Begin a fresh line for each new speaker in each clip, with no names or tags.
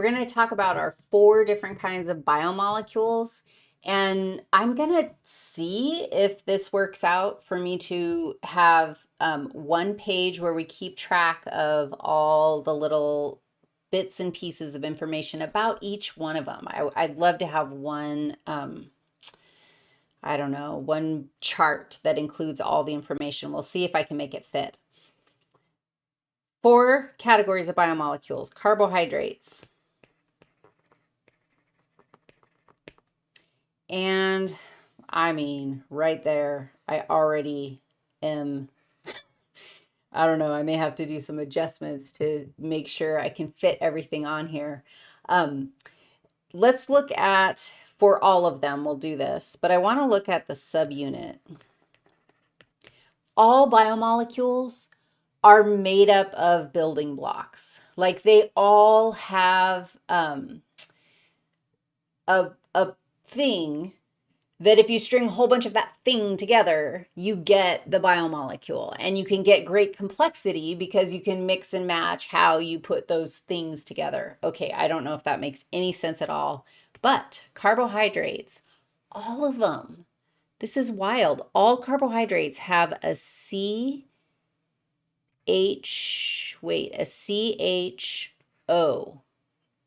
We're going to talk about our four different kinds of biomolecules. And I'm going to see if this works out for me to have um, one page where we keep track of all the little bits and pieces of information about each one of them. I, would love to have one, um, I don't know, one chart that includes all the information. We'll see if I can make it fit. Four categories of biomolecules, carbohydrates. And I mean, right there, I already am, I don't know, I may have to do some adjustments to make sure I can fit everything on here. Um, let's look at, for all of them, we'll do this, but I want to look at the subunit. All biomolecules are made up of building blocks. Like they all have um, a, a thing that if you string a whole bunch of that thing together, you get the biomolecule. And you can get great complexity because you can mix and match how you put those things together. Okay, I don't know if that makes any sense at all, but carbohydrates, all of them, this is wild. All carbohydrates have a C H, wait, a CHO,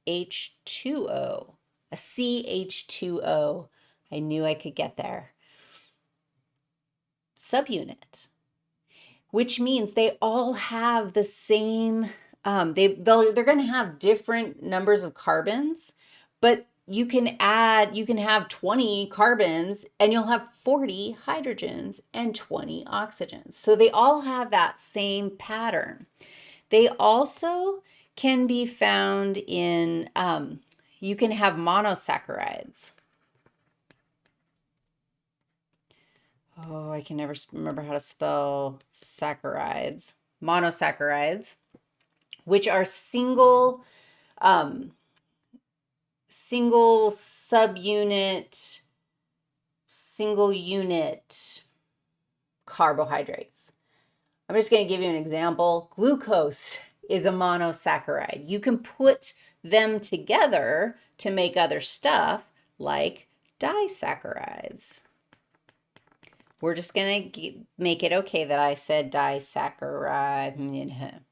H2O, a CH2O. I knew I could get there. Subunit, which means they all have the same, um, they, they're going to have different numbers of carbons, but you can add, you can have 20 carbons and you'll have 40 hydrogens and 20 oxygens. So they all have that same pattern. They also can be found in, um, you can have monosaccharides. Oh, I can never remember how to spell saccharides. Monosaccharides, which are single, um, single subunit, single unit carbohydrates. I'm just going to give you an example. Glucose is a monosaccharide. You can put them together to make other stuff like disaccharides. We're just going to make it okay that I said disaccharide.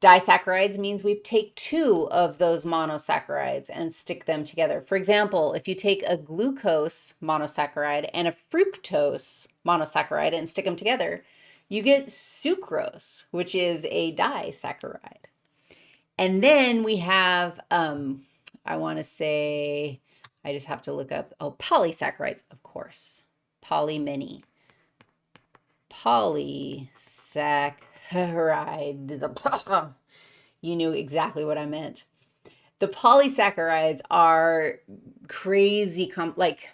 Disaccharides means we take two of those monosaccharides and stick them together. For example, if you take a glucose monosaccharide and a fructose monosaccharide and stick them together, you get sucrose, which is a disaccharide. And then we have, um, I want to say, I just have to look up, oh, polysaccharides, of course, poly many. Polysaccharide Polysaccharides. you knew exactly what I meant. The polysaccharides are crazy, like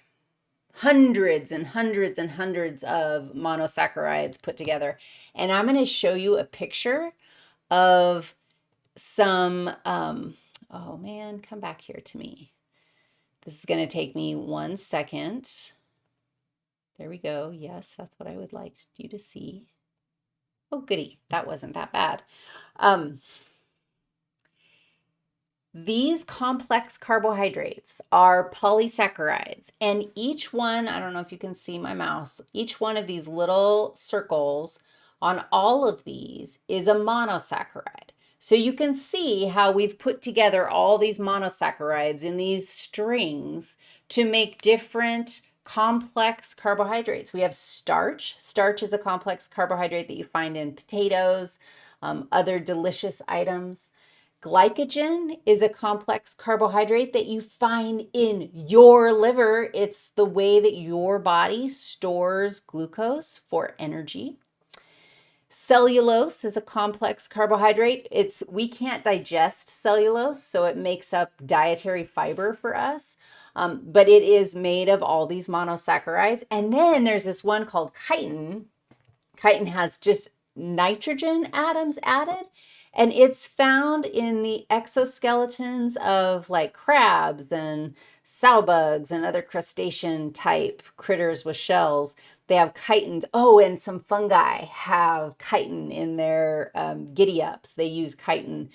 hundreds and hundreds and hundreds of monosaccharides put together. And I'm going to show you a picture of some, um, oh man, come back here to me. This is going to take me one second. There we go. Yes, that's what I would like you to see. Oh, goody. That wasn't that bad. Um, these complex carbohydrates are polysaccharides, and each one, I don't know if you can see my mouse, each one of these little circles on all of these is a monosaccharide. So you can see how we've put together all these monosaccharides in these strings to make different complex carbohydrates. We have starch. Starch is a complex carbohydrate that you find in potatoes, um, other delicious items. Glycogen is a complex carbohydrate that you find in your liver. It's the way that your body stores glucose for energy. Cellulose is a complex carbohydrate. It's We can't digest cellulose, so it makes up dietary fiber for us. Um, but it is made of all these monosaccharides. And then there's this one called chitin. Chitin has just nitrogen atoms added. And it's found in the exoskeletons of like crabs and sow bugs and other crustacean type critters with shells. They have chitin. Oh, and some fungi have chitin in their um, giddy ups. They use chitin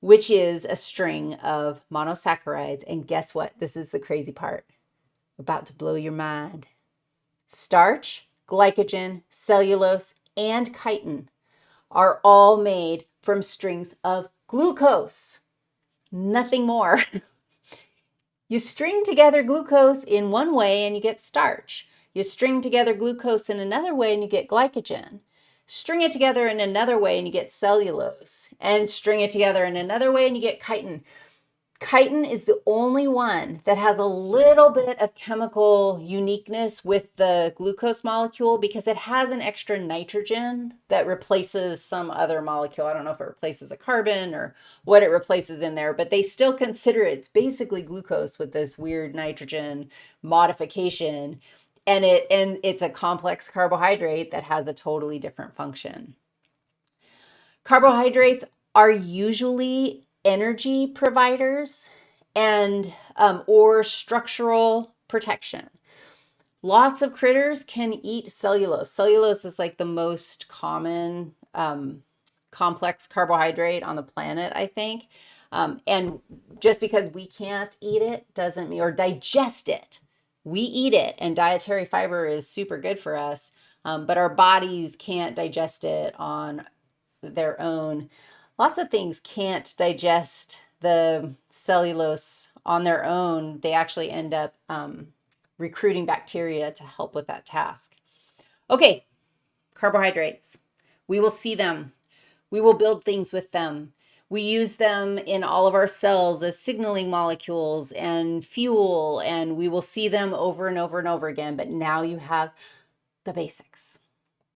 which is a string of monosaccharides. And guess what? This is the crazy part. About to blow your mind. Starch, glycogen, cellulose, and chitin are all made from strings of glucose. Nothing more. you string together glucose in one way and you get starch. You string together glucose in another way and you get glycogen. String it together in another way and you get cellulose. And string it together in another way and you get chitin. Chitin is the only one that has a little bit of chemical uniqueness with the glucose molecule because it has an extra nitrogen that replaces some other molecule. I don't know if it replaces a carbon or what it replaces in there, but they still consider it's basically glucose with this weird nitrogen modification. And it and it's a complex carbohydrate that has a totally different function. Carbohydrates are usually energy providers and um, or structural protection. Lots of critters can eat cellulose. Cellulose is like the most common um, complex carbohydrate on the planet, I think. Um, and just because we can't eat it doesn't mean, or digest it, we eat it and dietary fiber is super good for us, um, but our bodies can't digest it on their own lots of things can't digest the cellulose on their own. They actually end up um, recruiting bacteria to help with that task. Okay, carbohydrates. We will see them. We will build things with them. We use them in all of our cells as signaling molecules and fuel, and we will see them over and over and over again. But now you have the basics.